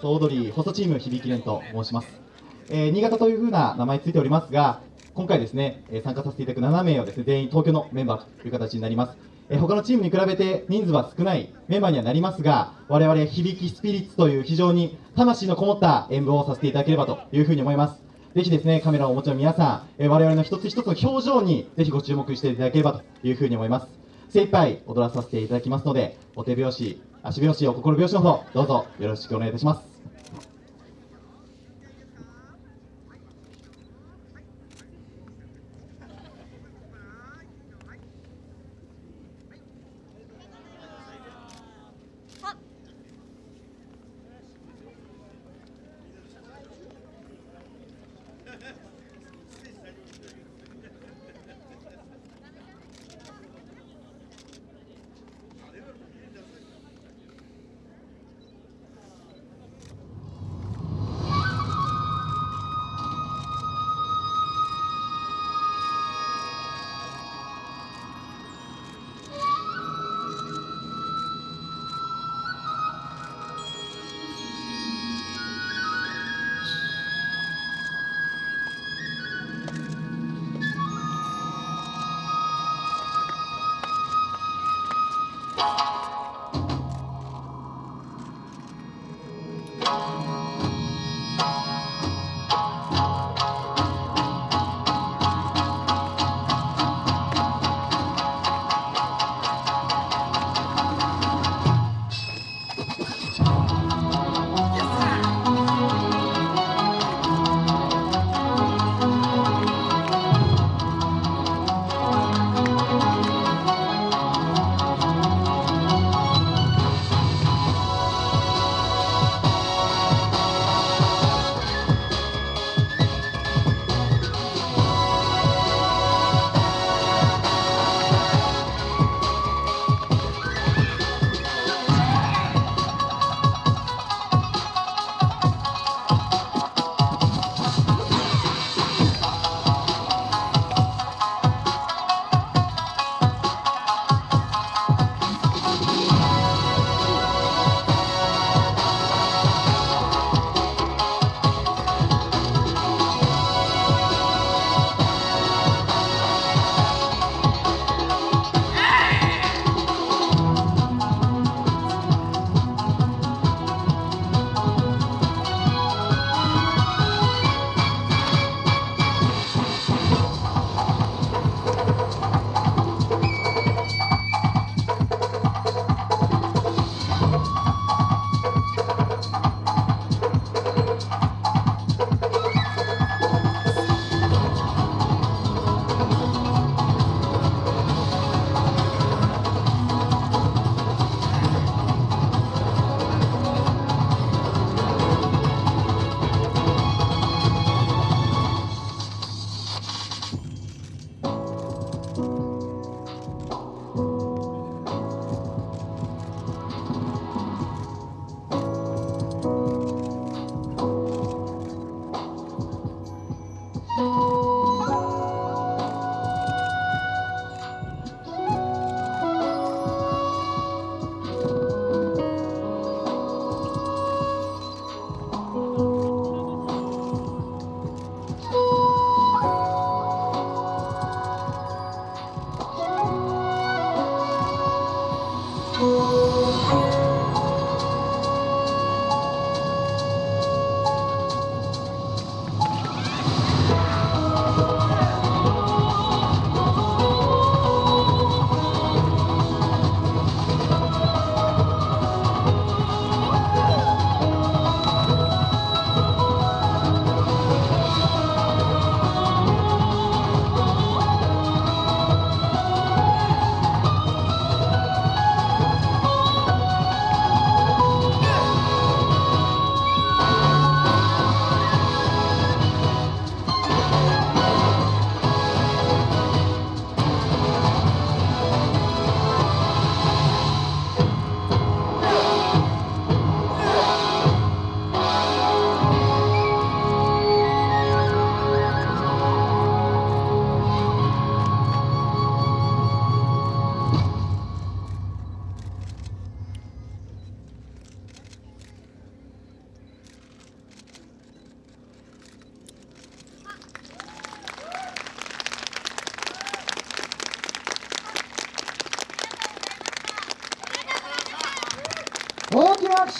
総踊り細チーム響き連と申します、えー新潟というふうな名前ついておりますが今回ですね、え参加させていただく7名はですね全員東京のメンバーという形になります、え他のチームに比べて人数は少ないメンバーにはなりますが我々響きスピリッツという非常に魂のこもった演舞をさせていただければというふうに思います。ぜひですね、カメラをお持ちの皆さん、え我々の一つ一つの表情にぜひご注目していただければというふうに思います。精一杯踊らさせていただきますので、お手拍子、足拍子、お心拍子の方、どうぞよろしくお願いいたします。Bye.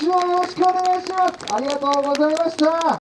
手をよろしくお願いします。ありがとうございました。